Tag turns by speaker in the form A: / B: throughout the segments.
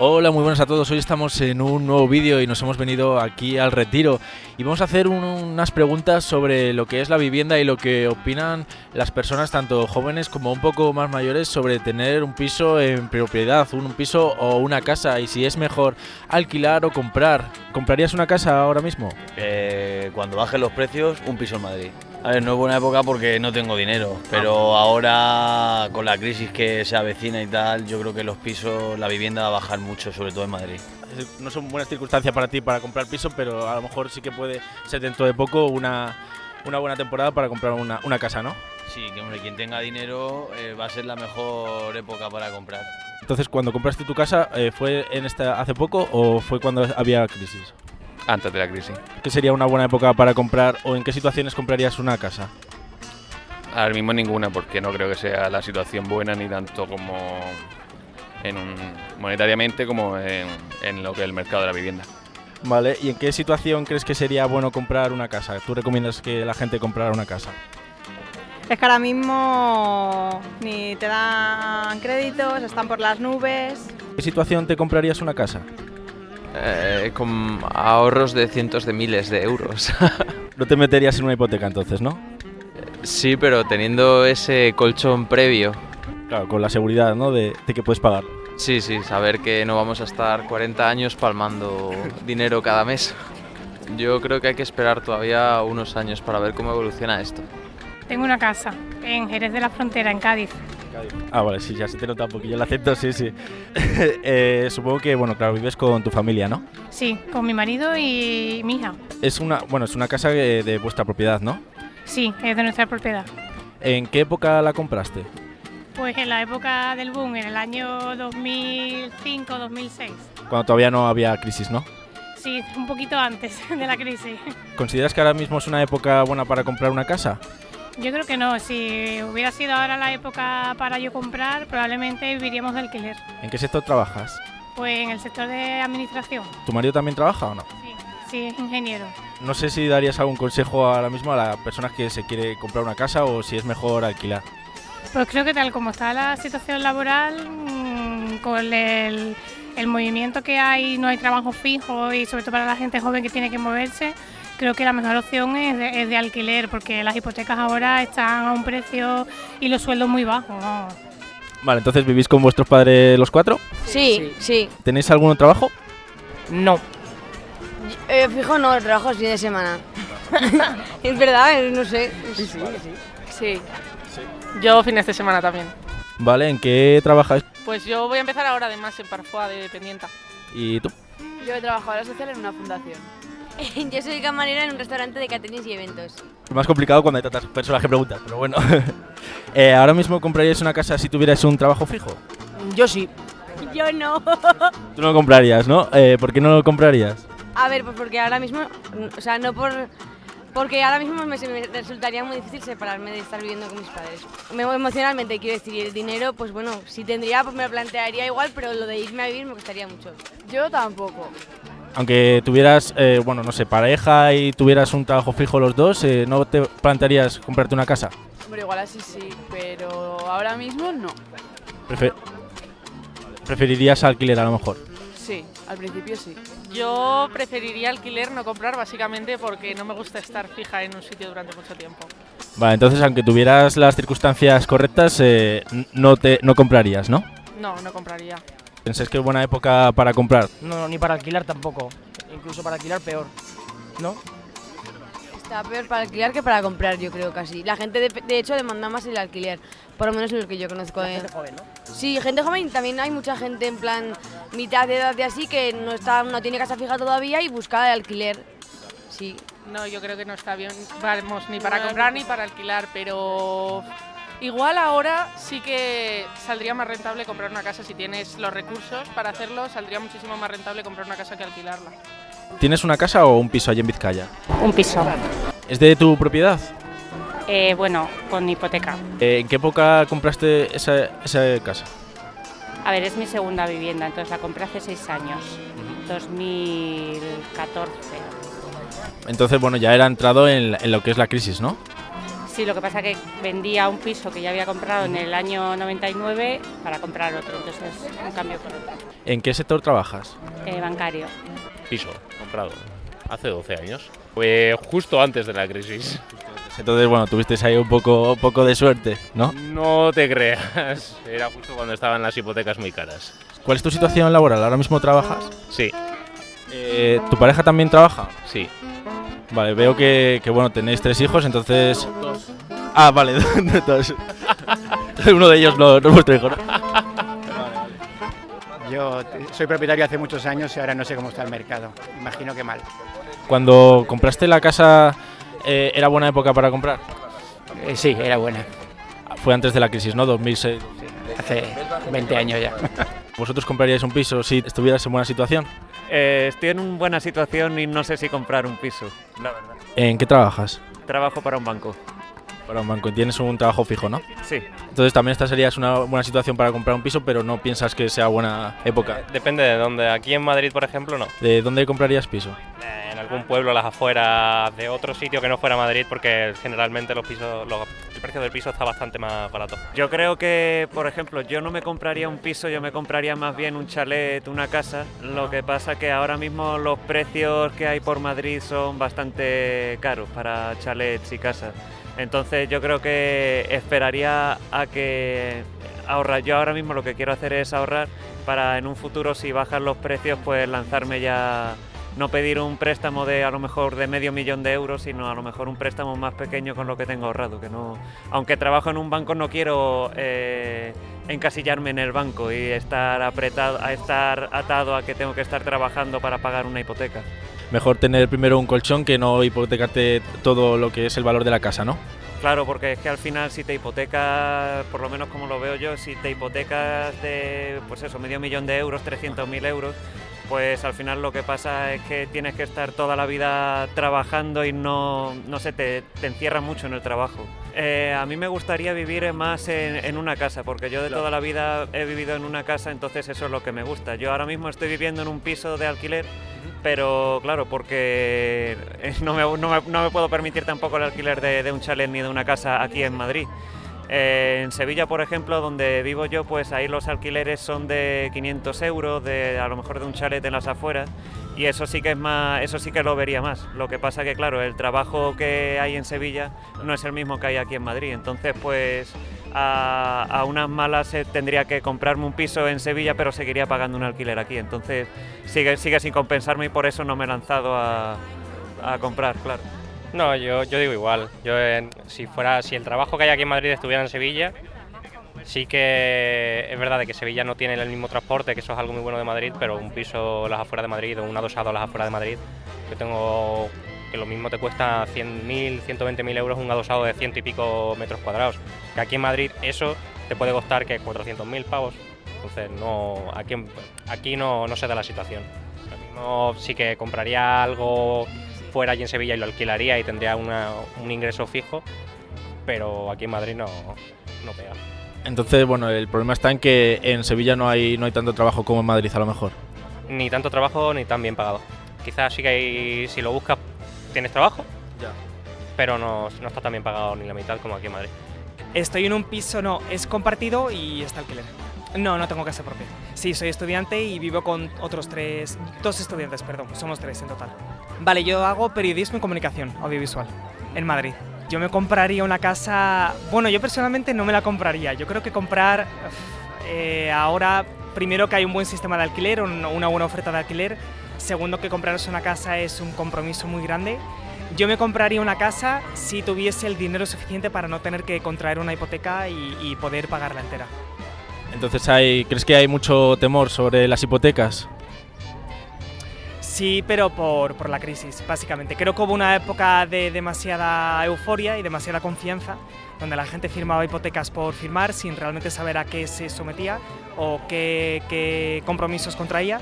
A: Hola, muy buenas a todos. Hoy estamos en un nuevo vídeo y nos hemos venido aquí al retiro y vamos a hacer un- unas preguntas sobre lo que es la vivienda y lo que opinan las personas, tanto jóvenes como un poco más mayores, sobre tener un piso en propiedad, un, un piso o una casa y si es mejor alquilar o comprar. ¿Comprarías una casa ahora mismo?
B: Eh, cuando bajen los precios, un piso en Madrid. A ver, no es buena época porque no tengo dinero, pero ahora con la crisis que se avecina y tal, yo creo que los pisos, la vivienda va a bajar mucho, sobre todo en Madrid.
A: No son buenas circunstancias para ti para comprar piso, pero a lo mejor sí que puede ser dentro de poco una, una buena temporada para comprar una, una casa, ¿no?
B: Sí, que hombre, quien tenga dinero eh, va a ser la mejor época para comprar.
A: Entonces, cuando compraste tu casa, eh, ¿fue en esta hace poco o fue cuando había crisis?
C: Antes de la crisis.
A: ¿Qué sería una buena época para comprar o en qué situaciones comprarías una casa?
C: Ahora mismo ninguna, porque no creo que sea la situación buena ni tanto como en un, monetariamente como en, en lo que es el mercado de la vivienda.
A: Vale, ¿y en qué situación crees que sería bueno comprar una casa? ¿Tú recomiendas que la gente comprara una casa?
D: Es que ahora mismo ni te dan créditos, están por las nubes.
A: ¿En qué situación te comprarías una casa?
E: Eh, con ahorros de cientos de miles de euros.
A: No te meterías en una hipoteca entonces, ¿no?
E: sí, pero teniendo ese colchón previo.
A: Claro, con la seguridad, ¿no? De, de que puedes pagar.
E: Sí, sí, saber que no vamos a estar 40 años palmando dinero cada mes. Yo creo que hay que esperar todavía unos años para ver cómo evoluciona esto.
F: Tengo una casa en Jerez de la Frontera, en Cádiz.
A: Ah, vale, sí, ya se te nota un poquillo el acento, sí, sí. Eh, supongo que, bueno, claro, vives con tu familia, ¿no?
F: Sí, con mi marido y mi hija.
A: Es una, bueno, es una casa de, de vuestra propiedad, ¿no?
F: Sí, es de nuestra propiedad.
A: ¿En qué época la compraste?
F: Pues en la época del boom, en el año 2005-2006.
A: Cuando todavía no había crisis, ¿no?
F: Sí, un poquito antes de la crisis.
A: ¿Consideras que ahora mismo es una época buena para comprar una casa?
F: Yo creo que no, si hubiera sido ahora la época para yo comprar, probablemente viviríamos de alquiler.
A: ¿En qué sector trabajas?
F: Pues en el sector de administración.
A: ¿Tu marido también trabaja o no?
F: Sí, sí, es ingeniero.
A: No sé si darías algún consejo ahora mismo a las personas que se quiere comprar una casa o si es mejor alquilar.
F: Pues creo que tal como está la situación laboral, mm, con el, el movimiento que hay, no hay trabajo fijo y sobre todo para la gente joven que tiene que moverse, creo que la mejor opción es de, es de alquiler porque las hipotecas ahora están a un precio y los sueldos muy bajos.
A: Vale, entonces vivís con vuestros padres los cuatro.
G: Sí, sí.
A: ¿Tenéis algún trabajo?
H: No.
G: Eh, fijo no, trabajo fin de semana. es verdad, no sé.
H: Sí. Yo fines de semana también.
A: Vale, ¿en qué trabajáis?
H: Pues yo voy a empezar ahora además en Parfois de dependienta.
A: ¿Y tú?
I: Yo he trabajado social en una fundación.
G: Yo soy camarera en un restaurante de caterings y eventos.
A: Es más complicado cuando hay tantas personas que preguntan, pero bueno. Eh, ¿Ahora mismo compraríais una casa si tuvierais un trabajo fijo?
H: Yo sí.
G: Yo no.
A: Tú no lo comprarías, ¿no? Eh, ¿Por qué no lo comprarías?
G: A ver, pues porque ahora mismo, o sea, no por... Porque ahora mismo me, resultaría muy difícil separarme de estar viviendo con mis padres. Me, emocionalmente, quiero decir, y el dinero, pues bueno, si tendría, pues me lo plantearía igual, pero lo de irme a vivir me costaría mucho.
I: Yo tampoco.
A: Aunque tuvieras, eh, bueno, no sé, pareja y tuvieras un trabajo fijo los dos, eh, ¿no te plantearías comprarte una casa?
I: Hombre, igual así sí, pero ahora mismo no.
A: Prefe- ¿Preferirías alquiler a lo mejor?
I: Sí, al principio sí.
H: Yo preferiría alquiler, no comprar, básicamente porque no me gusta estar fija en un sitio durante mucho tiempo.
A: Vale, entonces aunque tuvieras las circunstancias correctas, eh, no, te, no comprarías, ¿no?
H: No, no compraría.
A: ¿Pensáis que es buena época para comprar?
H: No, ni para alquilar tampoco. Incluso para alquilar peor. ¿No?
G: Está peor para alquilar que para comprar, yo creo casi. La gente, de, de hecho, demanda más el alquiler, por lo menos en los que yo conozco. eh.
H: joven, ¿no?
G: Sí, gente joven y también hay mucha gente en plan mitad de edad de así que no está no tiene casa fija todavía y busca el alquiler. Sí.
H: No, yo creo que no está bien, vamos, ni para comprar ni para alquilar, pero igual ahora sí que saldría más rentable comprar una casa si tienes los recursos para hacerlo, saldría muchísimo más rentable comprar una casa que alquilarla.
A: ¿Tienes una casa o un piso allí en Vizcaya?
F: Un piso.
A: ¿Es de tu propiedad?
F: Eh, bueno, con hipoteca.
A: Eh, ¿En qué época compraste esa, esa casa?
F: A ver, es mi segunda vivienda, entonces la compré hace seis años, 2014.
A: Entonces, bueno, ya era entrado en, lo que es la crisis, ¿no?
J: Sí, lo que pasa que vendía un piso que ya había comprado en el año 99 para comprar otro, entonces un cambio por otro.
A: ¿En qué sector trabajas?
J: Eh, bancario.
K: Piso, comprado. Hace 12 años. Fue justo antes de la crisis.
A: Entonces, bueno, tuvisteis ahí un poco, un poco de suerte, ¿no?
K: No te creas. Era justo cuando estaban las hipotecas muy caras.
A: ¿Cuál es tu situación laboral? ¿Ahora mismo trabajas?
K: Sí,
A: Eh, ¿Tu pareja también trabaja?
K: sí.
A: Vale, veo que, que, bueno, tenéis tres hijos, entonces... Ah, vale, dos. Uno de ellos no, no es vuestro hijo, ¿no?
L: Yo soy propietario hace muchos años y ahora no sé cómo está el mercado. Imagino que mal.
A: Cuando compraste la casa, eh, ¿era buena época para comprar?
L: Eh, sí, era buena.
A: Fue antes de la crisis, ¿no? 2006.
L: Hace 20 años ya.
A: ¿Vosotros compraríais un piso si estuvierais en buena situación?
M: Eh, estoy en una buena situación y no sé si comprar un piso, la verdad.
A: ¿En qué trabajas?
M: Trabajo para un banco.
A: Para un banco. Tienes un trabajo fijo, ¿no?
M: Sí.
A: Entonces también esta sería una buena situación para comprar un piso, pero no piensas que sea buena época.
N: Depende de dónde. Aquí en Madrid, por ejemplo, no.
A: ¿De dónde comprarías piso?
N: Eh, algún pueblo, a las afueras, de otro sitio que no fuera Madrid, porque generalmente los pisos, el precio del piso está bastante más barato.
M: Yo creo que, por ejemplo, yo no me compraría un piso, yo me compraría más bien un chalet, una casa. Lo que pasa que ahora mismo los precios que hay por Madrid son bastante caros para chalets y casas. Entonces yo creo que esperaría a que ahorrar. Yo ahora mismo lo que quiero hacer es ahorrar para en un futuro si bajan los precios pues lanzarme ya no pedir un préstamo de a lo mejor de medio millón de euros, sino a lo mejor un préstamo más pequeño con lo que tengo ahorrado. Que no, aunque trabajo en un banco, no quiero eh, encasillarme en el banco y estar apretado, a estar atado a que tengo que estar trabajando para pagar una hipoteca.
A: Mejor tener primero un colchón que no hipotecarte todo lo que es el valor de la casa, ¿no?
M: Claro, porque es que al final si te hipotecas, por lo menos como lo veo yo, si te hipotecas de, pues eso, medio millón de euros, 300.000 euros, pues al final lo que pasa es que tienes que estar toda la vida trabajando y no, no sé, te, te encierra mucho en el trabajo. Eh, a mí me gustaría vivir más en, en una casa, porque yo de toda la vida he vivido en una casa, entonces eso es lo que me gusta. Yo ahora mismo estoy viviendo en un piso de alquiler, pero claro, porque eh, no me, no me- no me puedo permitir tampoco el alquiler de, de un chalet ni de una casa aquí en Madrid. Eh, en Sevilla, por ejemplo, donde vivo yo, pues ahí los alquileres son de 500 euros, de, a lo mejor de un chalet en las afueras, y eso sí que es más, eso sí que lo vería más. Lo que pasa que, claro, el trabajo que hay en Sevilla no es el mismo que hay aquí en Madrid, entonces pues a, unas malas tendría que comprarme un piso en Sevilla, pero seguiría pagando un alquiler aquí, entonces sigue, sigue sin compensarme y por eso no me he lanzado a comprar, claro.
N: No, yo, yo digo igual. Yo en- si fuera, si el trabajo que hay aquí en Madrid estuviera en Sevilla, sí que es verdad de que Sevilla no tiene el mismo transporte, que eso es algo muy bueno de Madrid, pero un piso a las afueras de Madrid o un adosado a las afueras de Madrid, yo tengo que lo mismo te cuesta 100.000, 120.000 euros un adosado de ciento y pico metros cuadrados. Que aquí en Madrid eso te puede costar que 400.000 pavos. Entonces no, aquí, aquí no, no se da la situación. Mismo sí que compraría algo fuera allí en Sevilla y lo alquilaría y tendría una- un ingreso fijo, pero aquí en Madrid no, no pega.
A: Entonces, bueno, el problema está en que en Sevilla no hay, no hay tanto trabajo como en Madrid, a lo mejor.
N: Ni tanto trabajo ni tan bien pagado. Quizás sí que hay, si lo buscas, tienes trabajo, pero no, no está tan bien pagado ni la mitad como aquí en Madrid.
O: Estoy en un piso, no, es compartido y está alquiler. No, no tengo casa propia. Sí, soy estudiante y vivo con otros tres, dos estudiantes, perdón, somos tres en total. Vale, yo hago periodismo y comunicación audiovisual en Madrid. Yo me compraría una casa, bueno, yo personalmente no me la compraría. Yo creo que comprar eh, ahora, primero que hay un buen sistema de alquiler, un- una buena oferta de alquiler. Segundo que comprarse una casa es un compromiso muy grande. Yo me compraría una casa si tuviese el dinero suficiente para no tener que contraer una hipoteca y, y poder pagarla entera.
A: Entonces, hay, ¿crees que hay mucho temor sobre las hipotecas?
O: Sí, pero por, por la crisis, básicamente. Creo que hubo una época de demasiada euforia y demasiada confianza, donde la gente firmaba hipotecas por firmar sin realmente saber a qué se sometía o qué, qué compromisos contraía.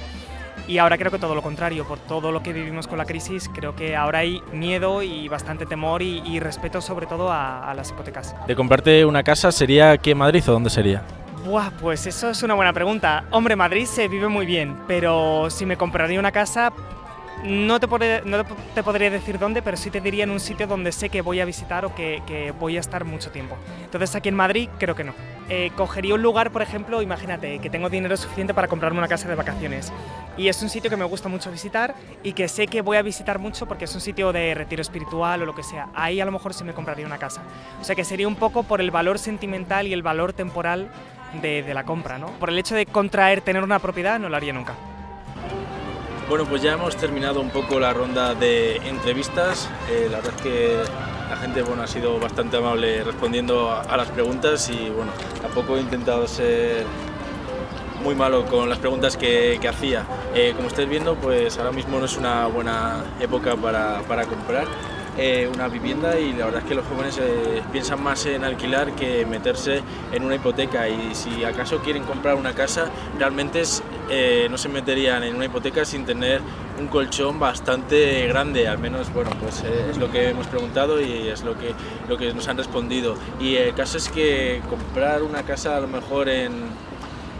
O: Y ahora creo que todo lo contrario, por todo lo que vivimos con la crisis, creo que ahora hay miedo y bastante temor y, y respeto sobre todo a, a las hipotecas.
A: ¿De comprarte una casa sería aquí en Madrid o dónde sería?
O: Buah, pues eso es una buena pregunta. Hombre, Madrid se vive muy bien, pero si me compraría una casa, No te, podré, no te podría decir dónde, pero sí te diría en un sitio donde sé que voy a visitar o que, voy a estar mucho tiempo. Entonces aquí en Madrid creo que no. Eh, cogería un lugar, por ejemplo, imagínate que tengo dinero suficiente para comprarme una casa de vacaciones y es un sitio que me gusta mucho visitar y que sé que voy a visitar mucho porque es un sitio de retiro espiritual o lo que sea. Ahí a lo mejor sí me compraría una casa. O sea que sería un poco por el valor sentimental y el valor temporal de, la compra, ¿no? Por el hecho de contraer tener una propiedad no lo haría nunca.
A: Bueno, pues ya hemos terminado un poco la ronda de entrevistas. Eh, la verdad es que la gente bueno, ha sido bastante amable respondiendo a, las preguntas y bueno, tampoco he intentado ser muy malo con las preguntas que, que hacía. Eh, como estáis viendo, pues ahora mismo no es una buena época para, para comprar eh, una vivienda y la verdad es que los jóvenes eh, piensan más en alquilar que meterse en una hipoteca y si acaso quieren comprar una casa, realmente eh, no se meterían en una hipoteca sin tener un colchón bastante grande, al menos bueno, pues eh, es lo que hemos preguntado y es lo que, lo que nos han respondido. Y el caso es que comprar una casa a lo mejor en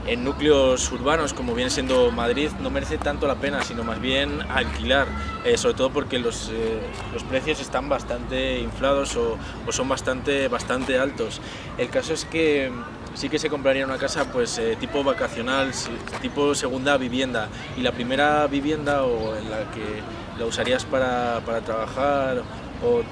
A: en núcleos urbanos como viene siendo Madrid no merece tanto la pena, sino más bien alquilar, eh, sobre todo porque los, eh, los, precios están bastante inflados o, o, son bastante, bastante altos. El caso es que sí que se compraría una casa pues eh, tipo vacacional, tipo segunda vivienda y la primera vivienda o en la que la usarías para, para trabajar o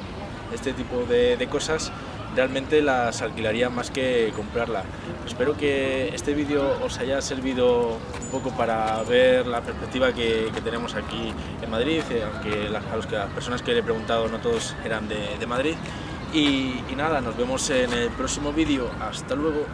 A: este tipo de, de cosas realmente las alquilaría más que comprarla. Espero que este vídeo os haya servido un poco para ver la perspectiva que, tenemos aquí en Madrid, eh, aunque a las personas que le he preguntado no todos eran de, de Madrid. Y nada, nos vemos en el próximo vídeo. Hasta luego.